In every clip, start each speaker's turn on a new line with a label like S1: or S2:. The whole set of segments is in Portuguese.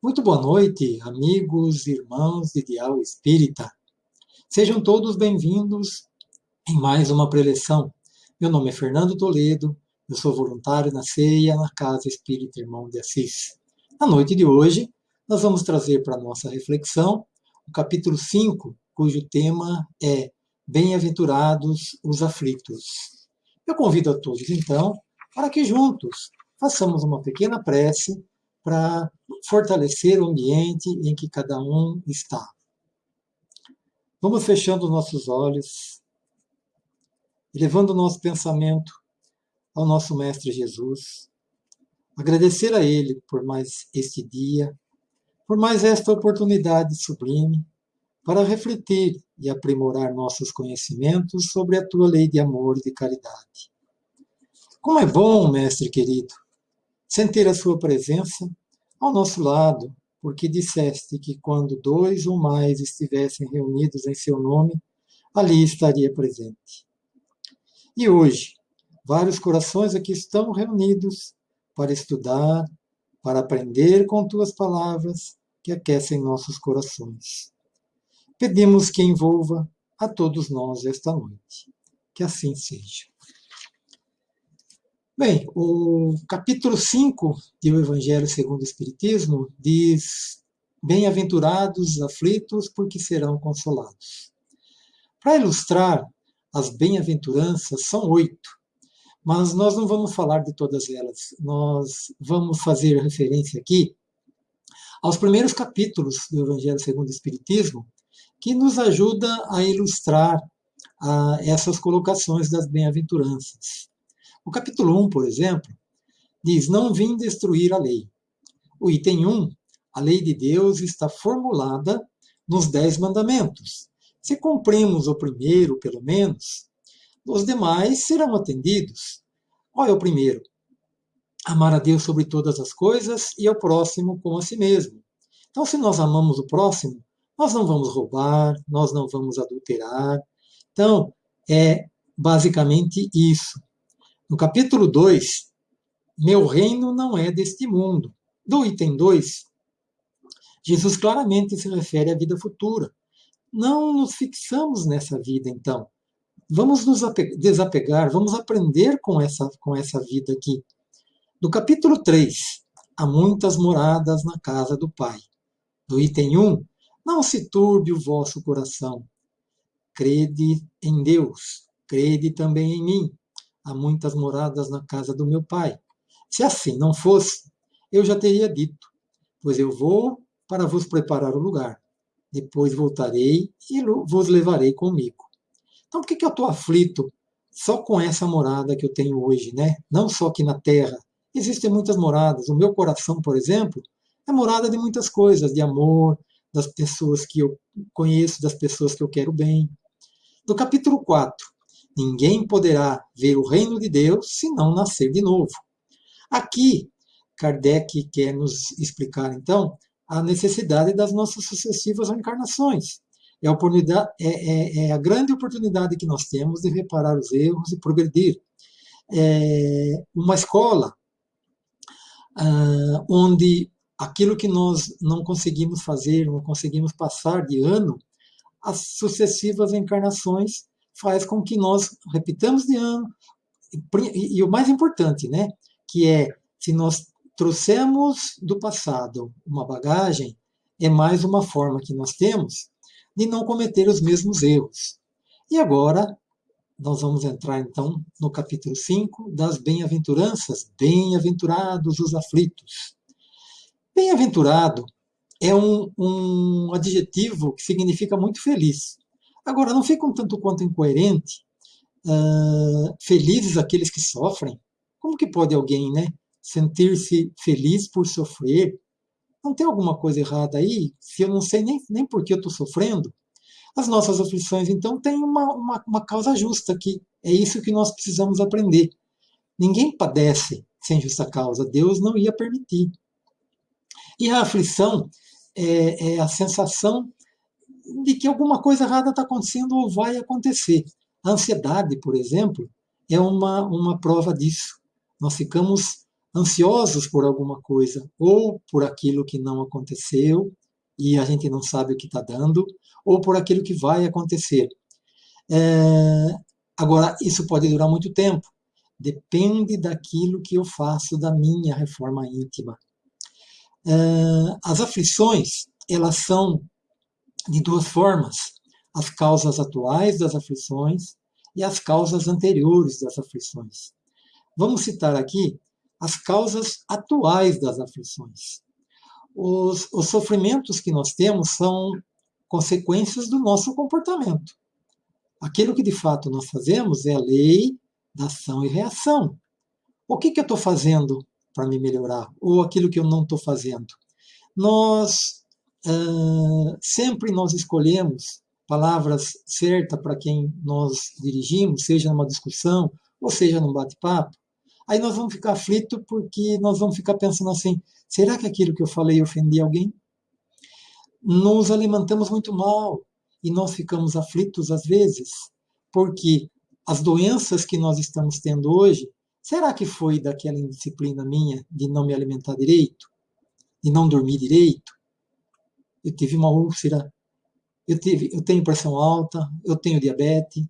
S1: Muito boa noite, amigos, irmãos de Dial Espírita. Sejam todos bem-vindos em mais uma preleção. Meu nome é Fernando Toledo, eu sou voluntário na ceia na Casa Espírita Irmão de Assis. Na noite de hoje, nós vamos trazer para nossa reflexão o capítulo 5, cujo tema é Bem-aventurados os aflitos. Eu convido a todos, então, para que juntos façamos uma pequena prece para fortalecer o ambiente em que cada um está. Vamos fechando nossos olhos, elevando o nosso pensamento ao nosso Mestre Jesus, agradecer a Ele por mais este dia, por mais esta oportunidade sublime para refletir e aprimorar nossos conhecimentos sobre a tua lei de amor e de caridade. Como é bom, Mestre querido, sentir a Sua presença ao nosso lado, porque disseste que quando dois ou mais estivessem reunidos em seu nome, ali estaria presente. E hoje, vários corações aqui estão reunidos para estudar, para aprender com tuas palavras que aquecem nossos corações. Pedimos que envolva a todos nós esta noite. Que assim seja. Bem, o capítulo 5 do Evangelho segundo o Espiritismo diz: Bem-aventurados os aflitos, porque serão consolados. Para ilustrar as bem-aventuranças, são oito, mas nós não vamos falar de todas elas. Nós vamos fazer referência aqui aos primeiros capítulos do Evangelho segundo o Espiritismo, que nos ajuda a ilustrar a, essas colocações das bem-aventuranças. O capítulo 1, por exemplo, diz: Não vim destruir a lei. O item 1, a lei de Deus está formulada nos Dez Mandamentos. Se cumprimos o primeiro, pelo menos, os demais serão atendidos. Qual é o primeiro? Amar a Deus sobre todas as coisas e ao próximo como a si mesmo. Então, se nós amamos o próximo, nós não vamos roubar, nós não vamos adulterar. Então, é basicamente isso. No capítulo 2, meu reino não é deste mundo. Do item 2, Jesus claramente se refere à vida futura. Não nos fixamos nessa vida, então. Vamos nos desapegar, vamos aprender com essa, com essa vida aqui. Do capítulo 3, há muitas moradas na casa do Pai. Do item 1, não se turbe o vosso coração. Crede em Deus, crede também em mim há muitas moradas na casa do meu pai. Se assim não fosse, eu já teria dito, pois eu vou para vos preparar o lugar. Depois voltarei e vos levarei comigo. Então, por que, que eu estou aflito só com essa morada que eu tenho hoje, né? Não só aqui na Terra. Existem muitas moradas. O meu coração, por exemplo, é morada de muitas coisas, de amor, das pessoas que eu conheço, das pessoas que eu quero bem. No capítulo 4, Ninguém poderá ver o reino de Deus se não nascer de novo. Aqui, Kardec quer nos explicar, então, a necessidade das nossas sucessivas reencarnações. É a, é, é, é a grande oportunidade que nós temos de reparar os erros e progredir. É uma escola ah, onde aquilo que nós não conseguimos fazer, não conseguimos passar de ano, as sucessivas encarnações faz com que nós repitamos de ano. E, e o mais importante, né, que é se nós trouxemos do passado uma bagagem, é mais uma forma que nós temos de não cometer os mesmos erros. E agora, nós vamos entrar então no capítulo 5 das bem-aventuranças. Bem-aventurados os aflitos. Bem-aventurado é um, um adjetivo que significa muito feliz. Agora, não fica um tanto quanto incoerente, uh, felizes aqueles que sofrem? Como que pode alguém né, sentir-se feliz por sofrer? Não tem alguma coisa errada aí? Se eu não sei nem, nem por que eu estou sofrendo? As nossas aflições, então, têm uma, uma, uma causa justa aqui. É isso que nós precisamos aprender. Ninguém padece sem justa causa. Deus não ia permitir. E a aflição é, é a sensação de que alguma coisa errada está acontecendo ou vai acontecer. A ansiedade, por exemplo, é uma, uma prova disso. Nós ficamos ansiosos por alguma coisa, ou por aquilo que não aconteceu e a gente não sabe o que está dando, ou por aquilo que vai acontecer. É, agora, isso pode durar muito tempo. Depende daquilo que eu faço da minha reforma íntima. É, as aflições, elas são de duas formas. As causas atuais das aflições e as causas anteriores das aflições. Vamos citar aqui as causas atuais das aflições. Os, os sofrimentos que nós temos são consequências do nosso comportamento. Aquilo que de fato nós fazemos é a lei da ação e reação. O que, que eu estou fazendo para me melhorar? Ou aquilo que eu não estou fazendo? Nós uh, sempre nós escolhemos palavras certas para quem nós dirigimos, seja numa discussão ou seja num bate-papo, Aí nós vamos ficar aflitos porque nós vamos ficar pensando assim: será que aquilo que eu falei ofendi alguém? Nos alimentamos muito mal e nós ficamos aflitos às vezes, porque as doenças que nós estamos tendo hoje, será que foi daquela indisciplina minha de não me alimentar direito? De não dormir direito? Eu tive uma úlcera, eu, tive, eu tenho pressão alta, eu tenho diabetes.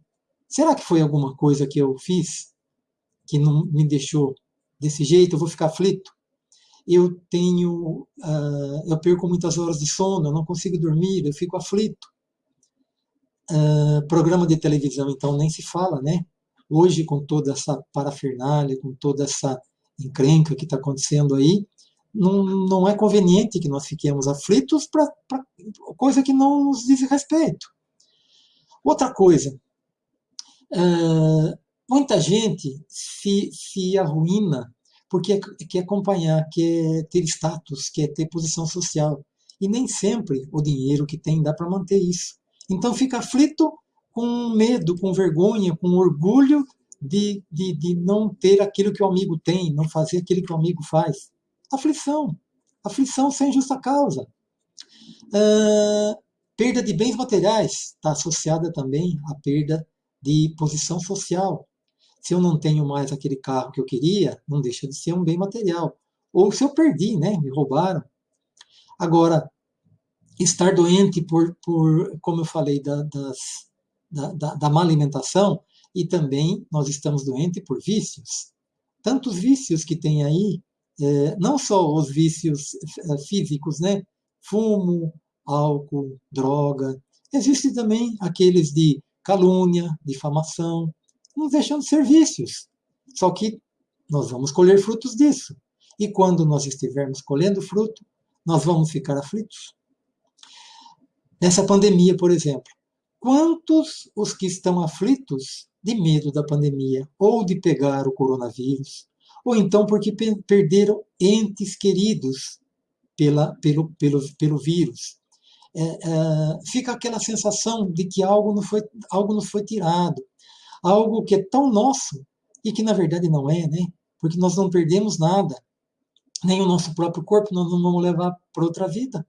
S1: Será que foi alguma coisa que eu fiz que não me deixou desse jeito, eu vou ficar aflito. Eu tenho, uh, eu perco muitas horas de sono, eu não consigo dormir, eu fico aflito. Uh, programa de televisão, então, nem se fala, né? Hoje, com toda essa parafernália, com toda essa encrenca que está acontecendo aí, não, não é conveniente que nós fiquemos aflitos para coisa que não nos diz respeito. Outra coisa, uh, Muita gente se, se arruína porque quer acompanhar, quer ter status, quer ter posição social. E nem sempre o dinheiro que tem dá para manter isso. Então fica aflito com medo, com vergonha, com orgulho de, de, de não ter aquilo que o amigo tem, não fazer aquilo que o amigo faz. Aflição. Aflição sem justa causa. Uh, perda de bens materiais está associada também à perda de posição social. Se eu não tenho mais aquele carro que eu queria, não deixa de ser um bem material. Ou se eu perdi, né? Me roubaram. Agora, estar doente por, por como eu falei, da, das, da, da, da má alimentação, e também nós estamos doentes por vícios. Tantos vícios que tem aí, não só os vícios é, físicos, né? Fumo, álcool, droga. Existem também aqueles de calúnia, difamação, nos deixando ser vícios. Só que nós vamos colher frutos disso. E quando nós estivermos colhendo fruto, nós vamos ficar aflitos. Nessa pandemia, por exemplo, quantos os que estão aflitos de medo da pandemia, ou de pegar o coronavírus, ou então porque perderam entes queridos pela, pelo, pelo, pelo vírus. É, é, fica aquela sensação de que algo não foi, algo nos foi tirado, algo que é tão nosso e que na verdade não é, né? Porque nós não perdemos nada, nem o nosso próprio corpo nós não vamos levar para outra vida.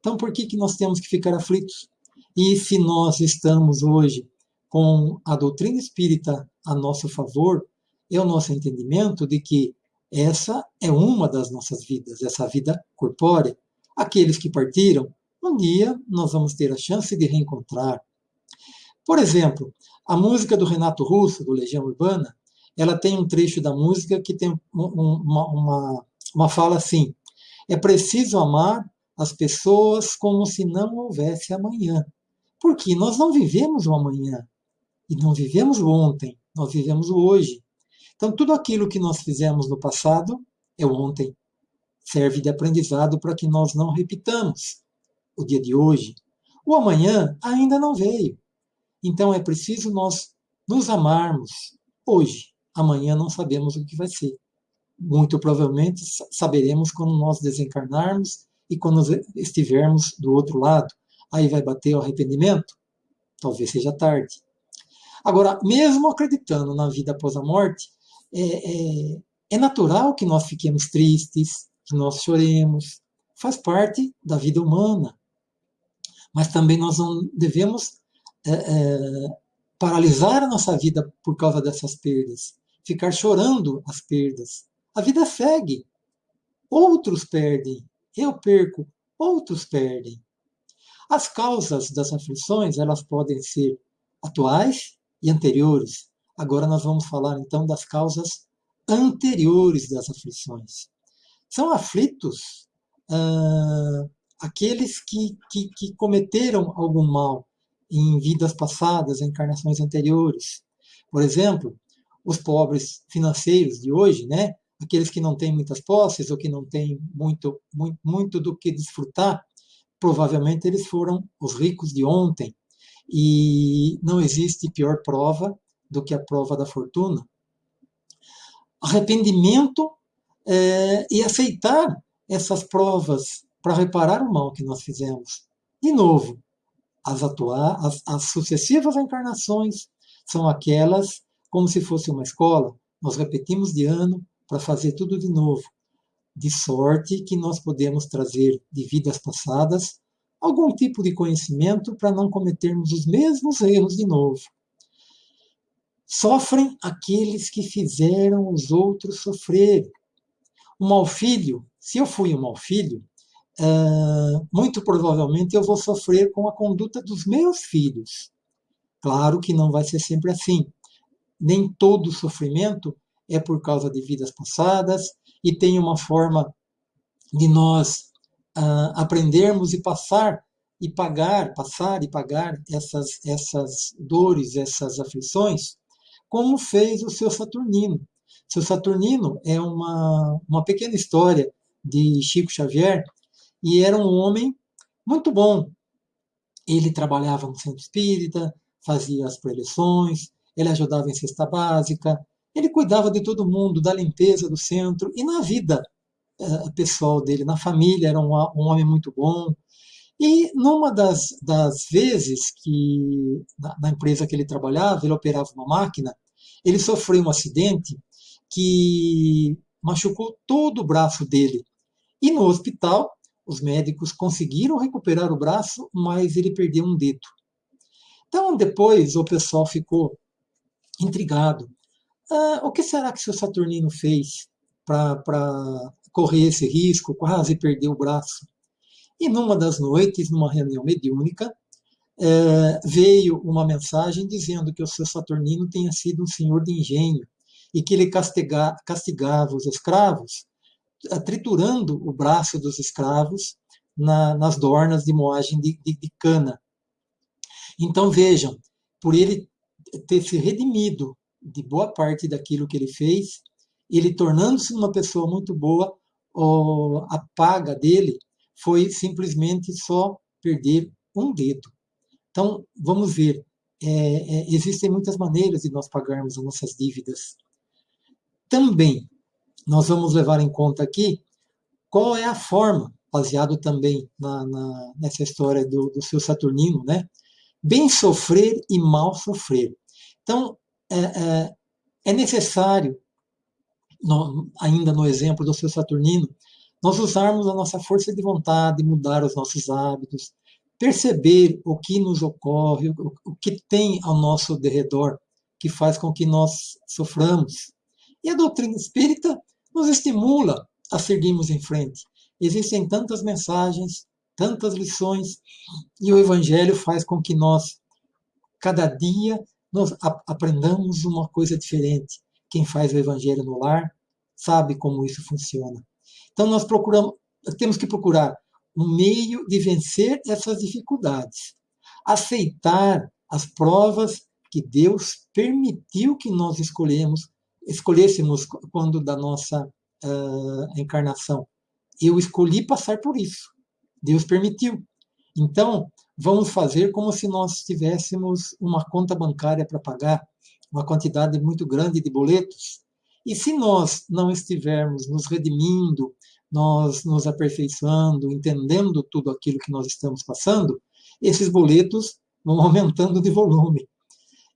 S1: Então por que, que nós temos que ficar aflitos? E se nós estamos hoje com a doutrina espírita a nosso favor, é o nosso entendimento de que essa é uma das nossas vidas, essa vida corpórea. Aqueles que partiram, um dia nós vamos ter a chance de reencontrar. Por exemplo, a música do Renato Russo, do Legião Urbana, ela tem um trecho da música que tem uma, uma, uma fala assim: é preciso amar as pessoas como se não houvesse amanhã. Porque nós não vivemos o amanhã e não vivemos o ontem, nós vivemos o hoje. Então, tudo aquilo que nós fizemos no passado é ontem. Serve de aprendizado para que nós não repitamos o dia de hoje. O amanhã ainda não veio. Então é preciso nós nos amarmos hoje. Amanhã não sabemos o que vai ser. Muito provavelmente saberemos quando nós desencarnarmos e quando estivermos do outro lado. Aí vai bater o arrependimento? Talvez seja tarde. Agora, mesmo acreditando na vida após a morte, é, é, é natural que nós fiquemos tristes, que nós choremos. Faz parte da vida humana. Mas também nós não devemos é, é, paralisar a nossa vida por causa dessas perdas, ficar chorando as perdas. a vida segue. Outros perdem, eu perco, outros perdem. As causas das aflições, elas podem ser atuais e anteriores. Agora nós vamos falar então das causas anteriores das aflições. São aflitos ah, aqueles que, que, que cometeram algum mal em vidas passadas, em encarnações anteriores. Por exemplo, os pobres financeiros de hoje, né? aqueles que não têm muitas posses ou que não têm muito, muito, muito do que desfrutar, provavelmente eles foram os ricos de ontem. E não existe pior prova do que a prova da fortuna. Arrependimento é, e aceitar essas provas para reparar o mal que nós fizemos. De novo, as, atuar, as, as sucessivas encarnações são aquelas como se fosse uma escola. Nós repetimos de ano para fazer tudo de novo. De sorte que nós podemos trazer de vidas passadas algum tipo de conhecimento para não cometermos os mesmos erros de novo. Sofrem aqueles que fizeram os outros sofrer. Um mau filho, se eu fui um mau filho, uh, muito provavelmente eu vou sofrer com a conduta dos meus filhos. Claro que não vai ser sempre assim. Nem todo sofrimento é por causa de vidas passadas e tem uma forma de nós uh, aprendermos e passar e pagar, passar e pagar essas, essas dores, essas aflições, como fez o seu Saturnino. Seu Saturnino é uma, uma pequena história de Chico Xavier, e era um homem muito bom. Ele trabalhava no centro espírita, fazia as preleções, ele ajudava em cesta básica, ele cuidava de todo mundo, da limpeza do centro e na vida eh, pessoal dele, na família, era um, um homem muito bom. E numa das, das vezes que, na, na empresa que ele trabalhava, ele operava uma máquina, ele sofreu um acidente que machucou todo o braço dele. E no hospital, os médicos conseguiram recuperar o braço, mas ele perdeu um dedo. Então, depois, o pessoal ficou intrigado. Ah, o que será que o seu Saturnino fez para correr esse risco, quase perder o braço? E numa das noites, numa reunião mediúnica, é, veio uma mensagem dizendo que o seu Saturnino tinha sido um senhor de engenho e que ele castiga, castigava os escravos triturando o braço dos escravos na, nas dornas de moagem de, de, de cana. Então vejam, por ele ter se redimido de boa parte daquilo que ele fez, ele tornando-se uma pessoa muito boa, a paga dele foi simplesmente só perder um dedo. Então, vamos ver, é, é, existem muitas maneiras de nós pagarmos as nossas dívidas. Também, nós vamos levar em conta aqui qual é a forma, baseado também na, na, nessa história do, do seu Saturnino, né? Bem sofrer e mal sofrer. Então, é, é, é necessário, no, ainda no exemplo do seu Saturnino, nós usarmos a nossa força de vontade, mudar os nossos hábitos, perceber o que nos ocorre, o, que tem ao nosso derredor, que faz com que nós soframos. E a doutrina espírita nos estimula a seguirmos em frente. Existem tantas mensagens, tantas lições, e o Evangelho faz com que nós, cada dia, nós aprendamos uma coisa diferente. Quem faz o Evangelho no lar sabe como isso funciona. Então nós procuramos, temos que procurar um meio de vencer essas dificuldades, aceitar as provas que Deus permitiu que nós escolhemos escolhêssemos quando da nossa uh, encarnação. Eu escolhi passar por isso. Deus permitiu. Então, vamos fazer como se nós tivéssemos uma conta bancária para pagar, uma quantidade muito grande de boletos. E se nós não estivermos nos redimindo, nós nos aperfeiçoando, entendendo tudo aquilo que nós estamos passando, esses boletos vão aumentando de volume.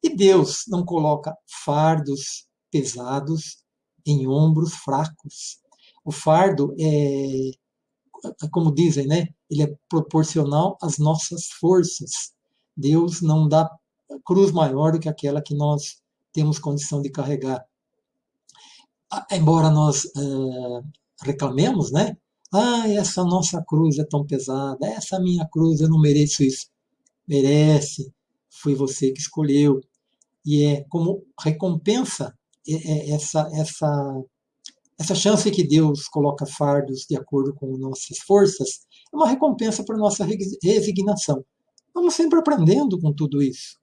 S1: E Deus não coloca fardos pesados em ombros fracos. O fardo é, como dizem, né? Ele é proporcional às nossas forças. Deus não dá cruz maior do que aquela que nós temos condição de carregar. Embora nós uh, reclamemos, né? Ah, essa nossa cruz é tão pesada, essa minha cruz, eu não mereço isso. Merece, foi você que escolheu. E é como recompensa essa, essa, essa chance que Deus coloca fardos de acordo com nossas forças, é uma recompensa para nossa resignação. Vamos sempre aprendendo com tudo isso.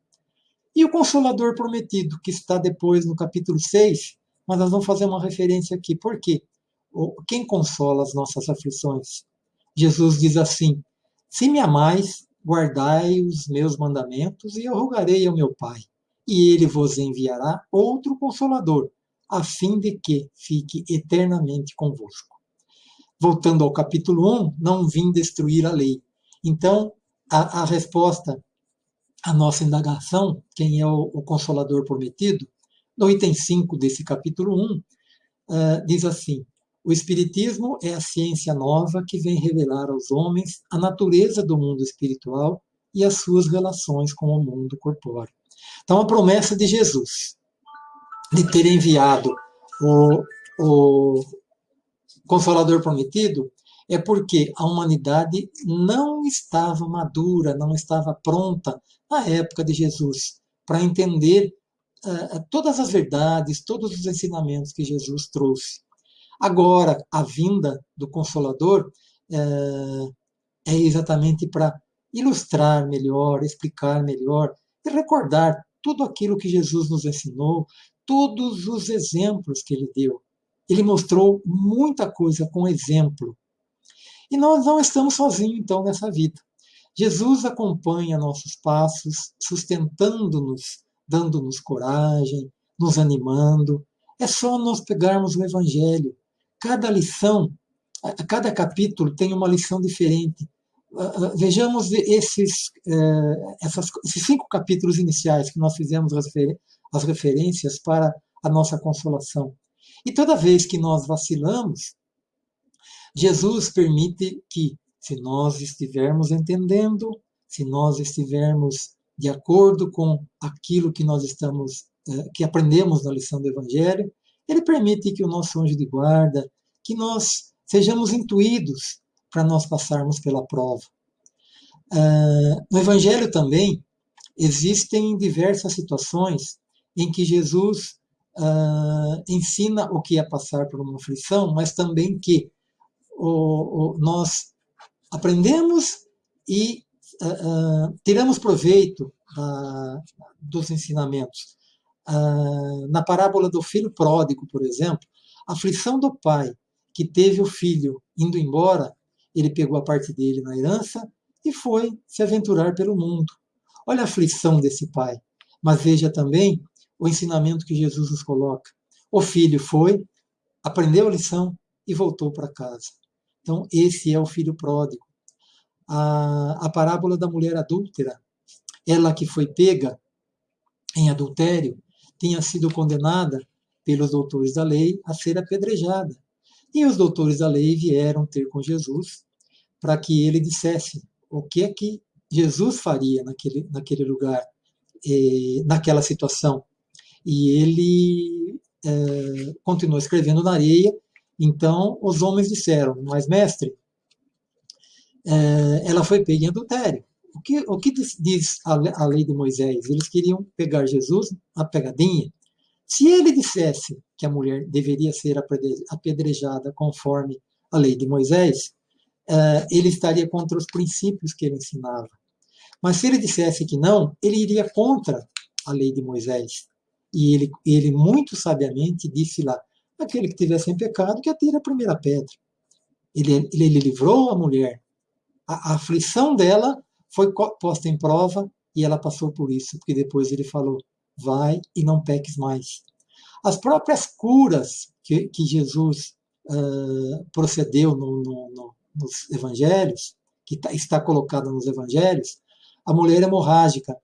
S1: E o Consolador Prometido, que está depois no capítulo 6, mas nós vamos fazer uma referência aqui. Por quê? Quem consola as nossas aflições? Jesus diz assim: Se me amais, guardai os meus mandamentos, e eu rogarei ao meu Pai, e ele vos enviará outro consolador, a fim de que fique eternamente convosco. Voltando ao capítulo 1, não vim destruir a lei. Então, a, a resposta à nossa indagação, quem é o, o consolador prometido, no item 5 desse capítulo 1, uh, eh, diz assim: O Espiritismo é a ciência nova que vem revelar aos homens a natureza do mundo espiritual e as suas relações com o mundo corpóreo. Então, a promessa de Jesus de ter enviado o, o Consolador Prometido é porque a humanidade não estava madura, não estava pronta na época de Jesus para entender todas as verdades, todos os ensinamentos que Jesus trouxe. Agora, a vinda do Consolador uh, é exatamente para ilustrar melhor, explicar melhor e recordar tudo aquilo que Jesus nos ensinou, todos os exemplos que ele deu. Ele mostrou muita coisa com exemplo. E nós não estamos sozinhos, então, nessa vida. Jesus acompanha nossos passos, sustentando-nos, dando-nos coragem, nos animando. É só nós pegarmos o Evangelho. Cada lição, cada capítulo tem uma lição diferente. Ah, ah, vejamos esses, eh, essas, esses cinco capítulos iniciais que nós fizemos as, as referências para a nossa consolação. E toda vez que nós vacilamos, Jesus permite que, se nós estivermos entendendo, se nós estivermos de acordo com aquilo que nós estamos, eh, que aprendemos na lição do Evangelho, ele permite que o nosso anjo de guarda, que nós sejamos intuídos para nós passarmos pela prova. Uh, no Evangelho também existem diversas situações em que Jesus uh, ensina o que é passar por uma aflição, mas também que nós aprendemos e uh, tiramos proveito dos ensinamentos. na parábola do filho pródigo, por exemplo, a aflição do pai que teve o filho indo embora ele pegou a parte dele na herança e foi se aventurar pelo mundo. Olha a aflição desse pai. Mas veja também o ensinamento que Jesus nos coloca. O filho foi, aprendeu a lição e voltou para casa. Então, esse é o filho pródigo. A, a parábola da mulher adúltera, ela que foi pega em adultério, tinha sido condenada pelos doutores da lei a ser apedrejada. E os doutores da lei vieram ter com Jesus para que ele dissesse o que é que Jesus faria naquele, naquele lugar, eh, naquela situação. E ele eh, continuou escrevendo na areia. Então os homens disseram: Mas, mestre, eh, ela foi pega em adultério. O que, o que diz a, lei de Moisés? Eles queriam pegar Jesus a pegadinha. Se ele dissesse que a mulher deveria ser apedrejada conforme a lei de Moisés, eh, ele estaria contra os princípios que ele ensinava. Mas se ele dissesse que não, ele iria contra a lei de Moisés. E ele, ele muito sabiamente disse lá: aquele que tivesse em pecado, que atire a primeira pedra. Ele, ele, ele livrou a mulher. A, aflição dela foi posta em prova e ela passou por isso, porque depois ele falou: vai e não peques mais. As próprias curas que, que Jesus uh, procedeu no, no, no, nos evangelhos, que tá, está colocada nos evangelhos, a mulher hemorrágica.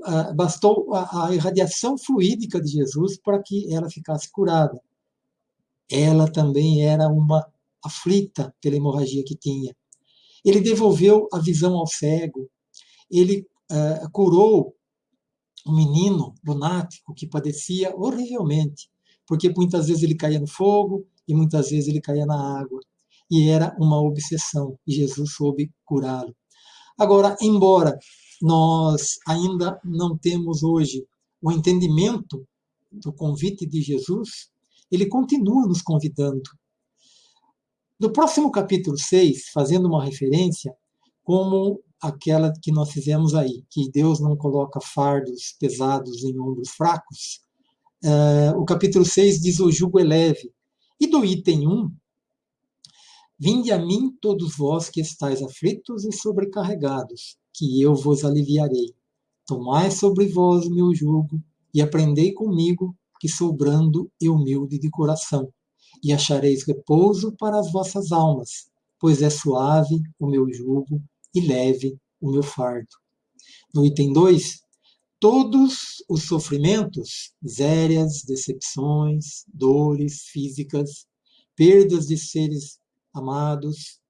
S1: Uh, bastou a, a irradiação fluídica de Jesus para que ela ficasse curada. Ela também era uma aflita pela hemorragia que tinha. Ele devolveu a visão ao cego. Ele uh, curou um menino lunático que padecia horrivelmente, porque muitas vezes ele caía no fogo e muitas vezes ele caía na água. E era uma obsessão, e Jesus soube curá-lo. Agora, embora nós ainda não temos hoje o entendimento do convite de Jesus, ele continua nos convidando. No próximo capítulo 6, fazendo uma referência, como aquela que nós fizemos aí, que Deus não coloca fardos pesados em ombros fracos, uh, o capítulo 6 diz: O jugo é leve. E do item 1, Vinde a mim todos vós que estáis aflitos e sobrecarregados, que eu vos aliviarei. Tomai sobre vós o meu jugo e aprendei comigo, que sou brando e humilde de coração, e achareis repouso para as vossas almas, pois é suave o meu jugo e leve o meu fardo. No item 2, todos os sofrimentos, misérias, decepções, dores físicas, perdas de seres amados,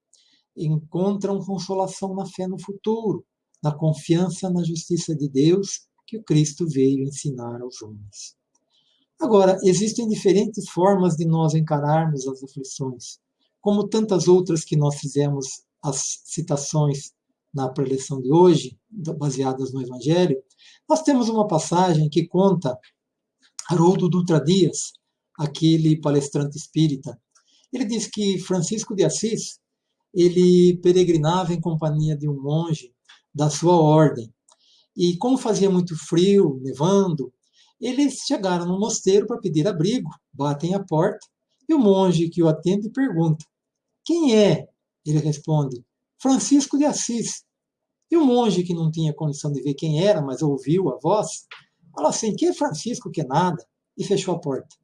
S1: encontram consolação na fé no futuro, na confiança na justiça de Deus que o Cristo veio ensinar aos homens. Agora, existem diferentes formas de nós encararmos as aflições, como tantas outras que nós fizemos as citações na preleção de hoje, baseadas no Evangelho. Nós temos uma passagem que conta Haroldo Dutra Dias, aquele palestrante espírita. Ele diz que Francisco de Assis, ele peregrinava em companhia de um monge da sua ordem. E como fazia muito frio, nevando, eles chegaram no mosteiro para pedir abrigo, batem a porta, e o monge que o atende pergunta: Quem é? Ele responde: Francisco de Assis. E o monge, que não tinha condição de ver quem era, mas ouviu a voz, falou assim: Que é Francisco, que é nada, e fechou a porta.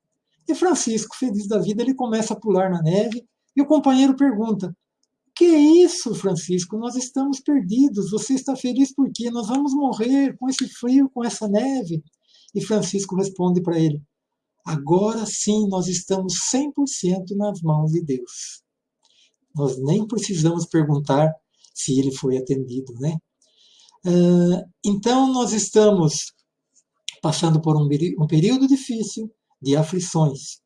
S1: E Francisco, feliz da vida, ele começa a pular na neve, e o companheiro pergunta: que é isso, Francisco? Nós estamos perdidos. Você está feliz por quê? Nós vamos morrer com esse frio, com essa neve. E Francisco responde para ele: Agora sim nós estamos 100% nas mãos de Deus. Nós nem precisamos perguntar se ele foi atendido, né? Ah, então nós estamos passando por um, período difícil de aflições,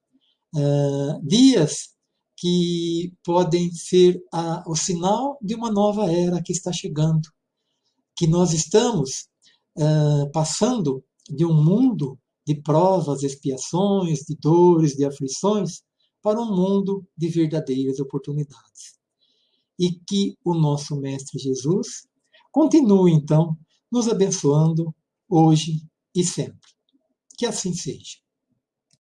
S1: ah, dias que podem ser o sinal de uma nova era que está chegando, que nós estamos uh, passando de um mundo de provas, expiações, de dores, de aflições, para um mundo de verdadeiras oportunidades. E que o nosso Mestre Jesus continue, então, nos abençoando hoje e sempre. Que assim seja.